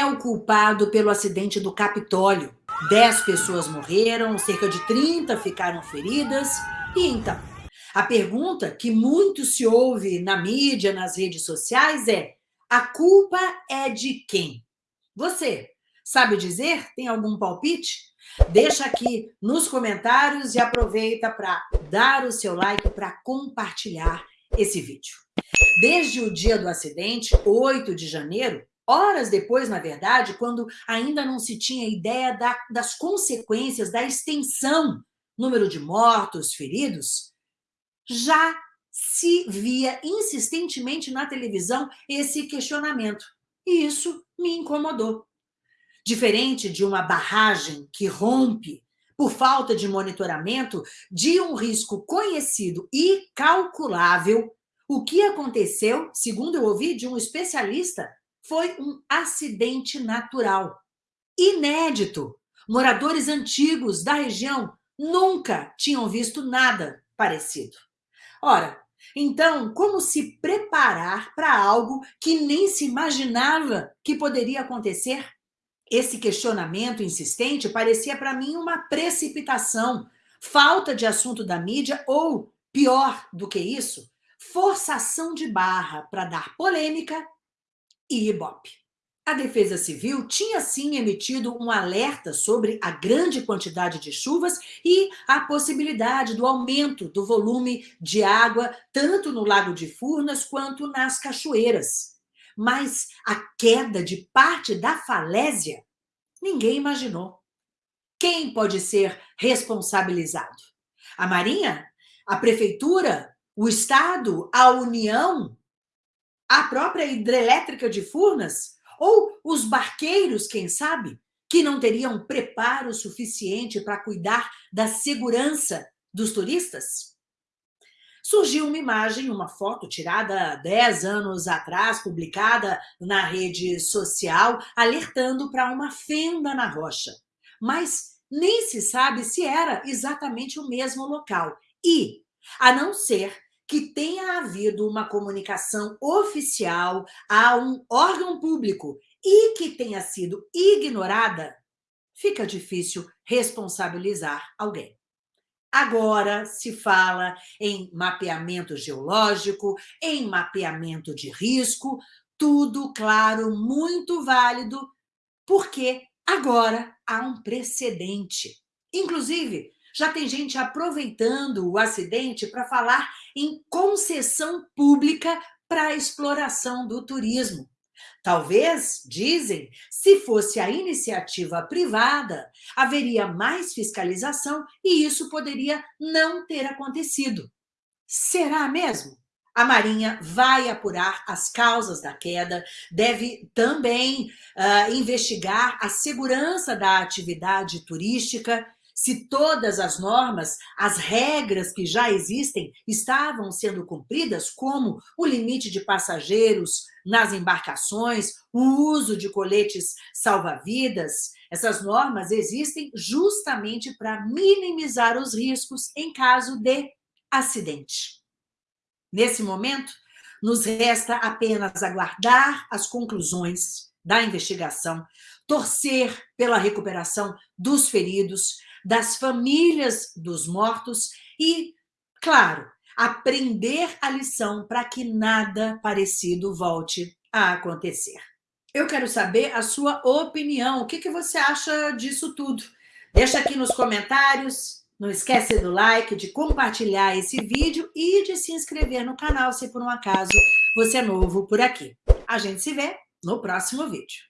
é o culpado pelo acidente do Capitólio? Dez pessoas morreram, cerca de 30 ficaram feridas. E então? A pergunta que muito se ouve na mídia, nas redes sociais é: a culpa é de quem? Você sabe dizer? Tem algum palpite? Deixa aqui nos comentários e aproveita para dar o seu like para compartilhar esse vídeo. Desde o dia do acidente, 8 de janeiro, horas depois, na verdade, quando ainda não se tinha ideia da, das consequências, da extensão, número de mortos, feridos, já se via insistentemente na televisão esse questionamento. E isso me incomodou. Diferente de uma barragem que rompe por falta de monitoramento de um risco conhecido e calculável, o que aconteceu, segundo eu ouvi de um especialista, foi um acidente natural. Inédito. Moradores antigos da região nunca tinham visto nada parecido. Ora, então, como se preparar para algo que nem se imaginava que poderia acontecer? Esse questionamento insistente parecia para mim uma precipitação, falta de assunto da mídia ou, pior do que isso, forçação de barra para dar polêmica e ibope. A Defesa Civil tinha sim emitido um alerta sobre a grande quantidade de chuvas e a possibilidade do aumento do volume de água tanto no Lago de Furnas quanto nas cachoeiras mas a queda de parte da falésia, ninguém imaginou. Quem pode ser responsabilizado? A Marinha? A Prefeitura? O Estado? A União? A própria hidrelétrica de Furnas? Ou os barqueiros, quem sabe, que não teriam preparo suficiente para cuidar da segurança dos turistas? surgiu uma imagem, uma foto tirada 10 anos atrás, publicada na rede social, alertando para uma fenda na rocha. Mas nem se sabe se era exatamente o mesmo local. E, a não ser que tenha havido uma comunicação oficial a um órgão público e que tenha sido ignorada, fica difícil responsabilizar alguém. Agora se fala em mapeamento geológico, em mapeamento de risco, tudo, claro, muito válido, porque agora há um precedente. Inclusive, já tem gente aproveitando o acidente para falar em concessão pública para a exploração do turismo. Talvez, dizem, se fosse a iniciativa privada, haveria mais fiscalização e isso poderia não ter acontecido. Será mesmo? A Marinha vai apurar as causas da queda, deve também uh, investigar a segurança da atividade turística se todas as normas, as regras que já existem estavam sendo cumpridas, como o limite de passageiros nas embarcações, o uso de coletes salva-vidas, essas normas existem justamente para minimizar os riscos em caso de acidente. Nesse momento, nos resta apenas aguardar as conclusões da investigação, torcer pela recuperação dos feridos, das famílias dos mortos e, claro, aprender a lição para que nada parecido volte a acontecer. Eu quero saber a sua opinião. O que, que você acha disso tudo? Deixa aqui nos comentários. Não esquece do like, de compartilhar esse vídeo e de se inscrever no canal se por um acaso você é novo por aqui. A gente se vê no próximo vídeo.